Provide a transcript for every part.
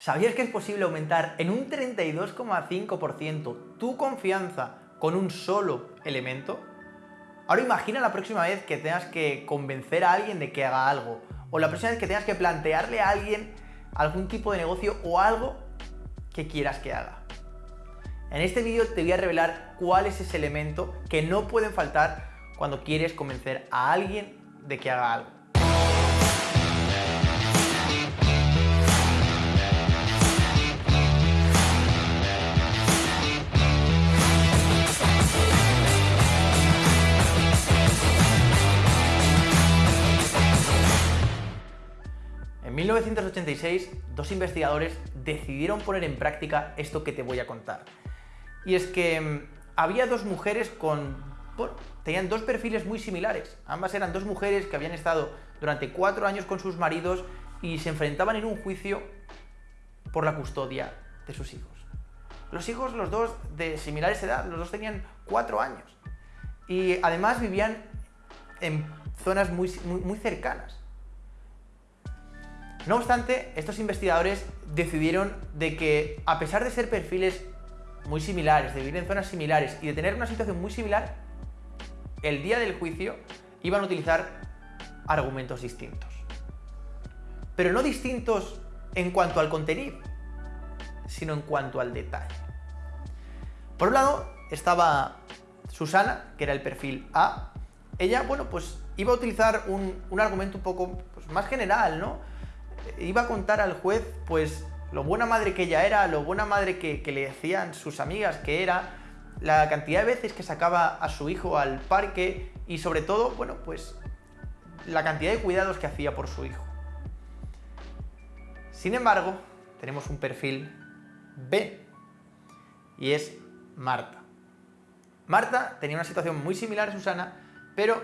¿Sabías que es posible aumentar en un 32,5% tu confianza con un solo elemento? Ahora imagina la próxima vez que tengas que convencer a alguien de que haga algo, o la próxima vez que tengas que plantearle a alguien algún tipo de negocio o algo que quieras que haga. En este vídeo te voy a revelar cuál es ese elemento que no pueden faltar cuando quieres convencer a alguien de que haga algo. 1986, dos investigadores decidieron poner en práctica esto que te voy a contar. Y es que mm, había dos mujeres con... Tenían dos perfiles muy similares. Ambas eran dos mujeres que habían estado durante cuatro años con sus maridos y se enfrentaban en un juicio por la custodia de sus hijos. Los hijos, los dos de similares edad, los dos tenían cuatro años. Y además vivían en zonas muy, muy cercanas. No obstante, estos investigadores decidieron de que, a pesar de ser perfiles muy similares, de vivir en zonas similares y de tener una situación muy similar, el día del juicio iban a utilizar argumentos distintos. Pero no distintos en cuanto al contenido, sino en cuanto al detalle. Por un lado estaba Susana, que era el perfil A. Ella, bueno, pues iba a utilizar un, argumento un poco pues, más general, ¿no? Iba a contar al juez, pues, lo buena madre que ella era, lo buena madre que, le decían sus amigas que era, la cantidad de veces que sacaba a su hijo al parque y sobre todo, bueno, pues la cantidad de cuidados que hacía por su hijo. Sin embargo, tenemos un perfil B y es Marta. Marta tenía una situación muy similar a Susana, pero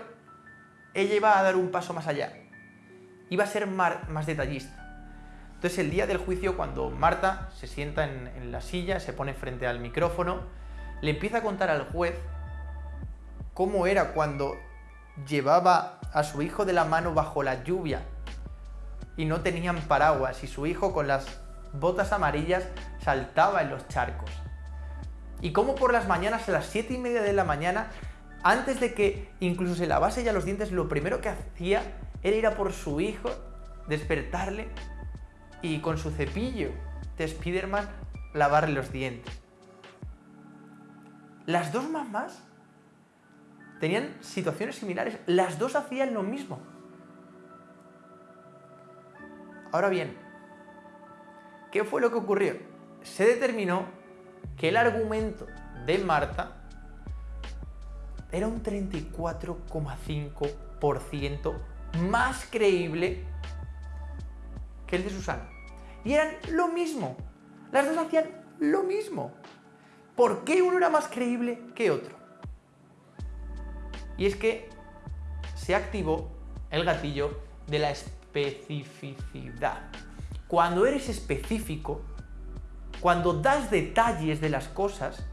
ella iba a dar un paso más allá iba a ser más detallista. Entonces el día del juicio, cuando Marta se sienta en, la silla, se pone frente al micrófono, le empieza a contar al juez cómo era cuando llevaba a su hijo de la mano bajo la lluvia y no tenían paraguas y su hijo con las botas amarillas saltaba en los charcos. Y cómo por las mañanas a las 7 y media de la mañana, antes de que incluso se lavase ya los dientes, lo primero que hacía él ir a por su hijo, despertarle y con su cepillo de Spiderman lavarle los dientes. Las dos mamás tenían situaciones similares, las dos hacían lo mismo. Ahora bien, ¿qué fue lo que ocurrió? Se determinó que el argumento de Marta era un 34,5% más creíble que el de Susana. Y eran lo mismo. Las dos hacían lo mismo. ¿Por qué uno era más creíble que otro? Y es que se activó el gatillo de la especificidad. Cuando eres específico, cuando das detalles de las cosas,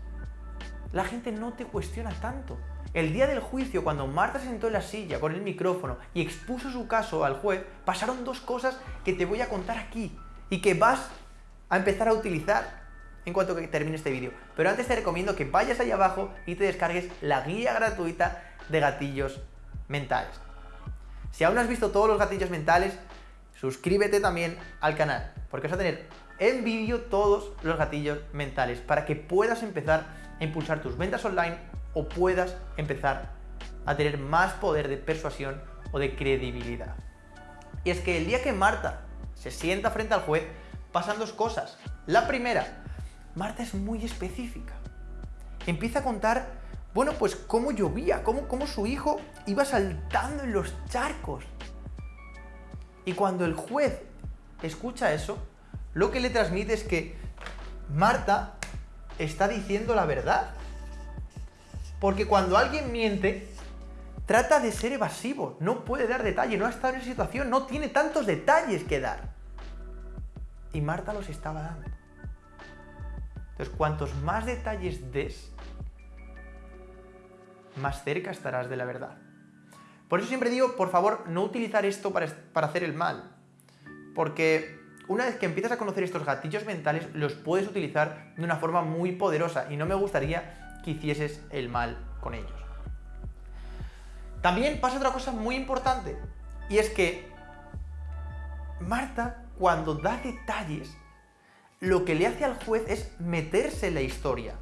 la gente no te cuestiona tanto. El día del juicio, cuando Marta se sentó en la silla con el micrófono y expuso su caso al juez, pasaron dos cosas que te voy a contar aquí y que vas a empezar a utilizar en cuanto termine este vídeo. Pero antes te recomiendo que vayas ahí abajo y te descargues la guía gratuita de gatillos mentales. Si aún no has visto todos los gatillos mentales, suscríbete también al canal, porque vas a tener en vídeo todos los gatillos mentales para que puedas empezar a impulsar tus ventas online o puedas empezar a tener más poder de persuasión o de credibilidad. Y es que el día que Marta se sienta frente al juez, pasan dos cosas. La primera, Marta es muy específica. Empieza a contar, bueno, pues cómo llovía, cómo, cómo su hijo iba saltando en los charcos. Y cuando el juez escucha eso, lo que le transmite es que Marta está diciendo la verdad. Porque cuando alguien miente, trata de ser evasivo, no puede dar detalle, no ha estado en esa situación, no tiene tantos detalles que dar. Y Marta los estaba dando. Entonces, cuantos más detalles des, más cerca estarás de la verdad. Por eso siempre digo, por favor, no utilizar esto para, para hacer el mal. Porque una vez que empiezas a conocer estos gatillos mentales, los puedes utilizar de una forma muy poderosa y no me gustaría que hicieses el mal con ellos. También pasa otra cosa muy importante y es que Marta, cuando da detalles, lo que le hace al juez es meterse en la historia.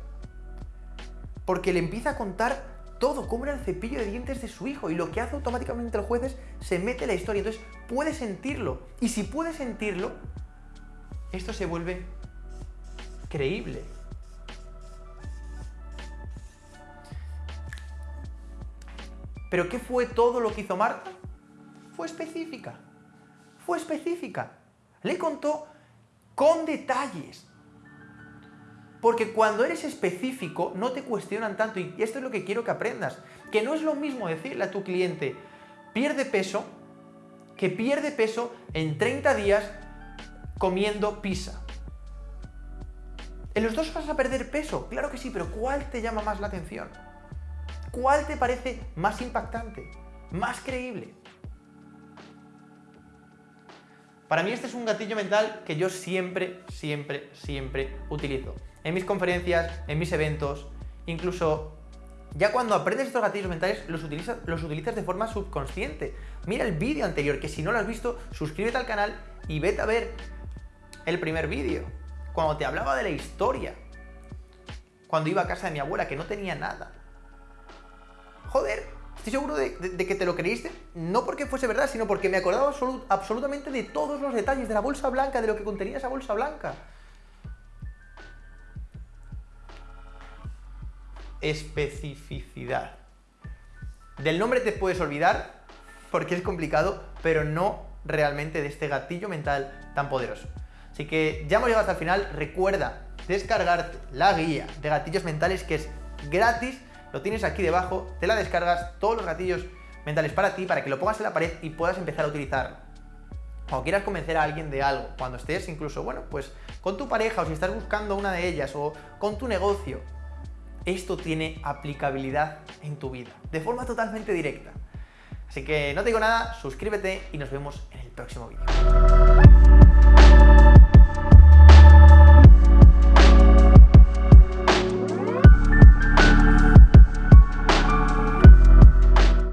Porque le empieza a contar todo, cómo era el cepillo de dientes de su hijo, y lo que hace automáticamente el juez es se mete en la historia, entonces puede sentirlo. Y si puede sentirlo, esto se vuelve creíble. ¿Pero qué fue todo lo que hizo Marta? Fue específica. Fue específica. Le contó con detalles. Porque cuando eres específico no te cuestionan tanto y esto es lo que quiero que aprendas. Que no es lo mismo decirle a tu cliente pierde peso que pierde peso en 30 días comiendo pizza. En los dos vas a perder peso, claro que sí, pero ¿cuál te llama más la atención? ¿Cuál te parece más impactante, más creíble? Para mí este es un gatillo mental que yo siempre, siempre, siempre utilizo. En mis conferencias, en mis eventos, incluso ya cuando aprendes estos gatillos mentales los utilizas, los utilizas de forma subconsciente. Mira el vídeo anterior, que si no lo has visto, suscríbete al canal y vete a ver el primer vídeo. Cuando te hablaba de la historia. Cuando iba a casa de mi abuela, que no tenía nada. Joder, estoy seguro de, que te lo creíste, no porque fuese verdad, sino porque me acordaba absolutamente de todos los detalles de la bolsa blanca, de lo que contenía esa bolsa blanca. Especificidad. Del nombre te puedes olvidar porque es complicado, pero no realmente de este gatillo mental tan poderoso. Así que ya hemos llegado hasta el final. Recuerda descargarte la guía de gatillos mentales que es gratis lo tienes aquí debajo, te la descargas, todos los gatillos mentales para ti, para que lo pongas en la pared y puedas empezar a utilizarlo. Cuando quieras convencer a alguien de algo, cuando estés incluso, bueno, pues con tu pareja o si estás buscando una de ellas o con tu negocio, esto tiene aplicabilidad en tu vida, de forma totalmente directa. Así que no te digo nada, suscríbete y nos vemos en el próximo vídeo.